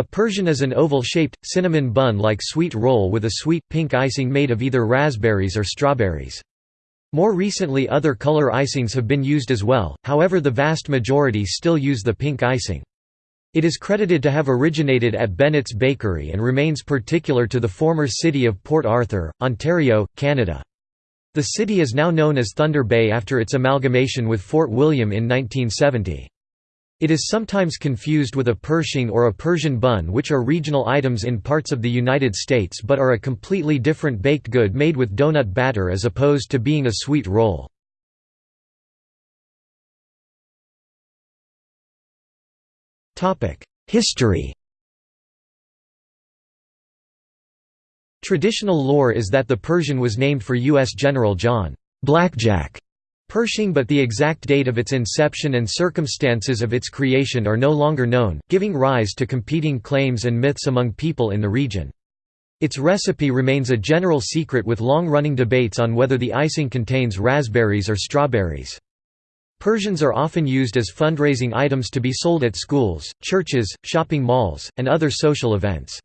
A Persian is an oval-shaped, cinnamon bun-like sweet roll with a sweet, pink icing made of either raspberries or strawberries. More recently other color icings have been used as well, however the vast majority still use the pink icing. It is credited to have originated at Bennett's Bakery and remains particular to the former city of Port Arthur, Ontario, Canada. The city is now known as Thunder Bay after its amalgamation with Fort William in 1970. It is sometimes confused with a Pershing or a Persian bun which are regional items in parts of the United States but are a completely different baked good made with donut batter as opposed to being a sweet roll. History Traditional lore is that the Persian was named for U.S. General John Blackjack Pershing but the exact date of its inception and circumstances of its creation are no longer known, giving rise to competing claims and myths among people in the region. Its recipe remains a general secret with long-running debates on whether the icing contains raspberries or strawberries. Persians are often used as fundraising items to be sold at schools, churches, shopping malls, and other social events.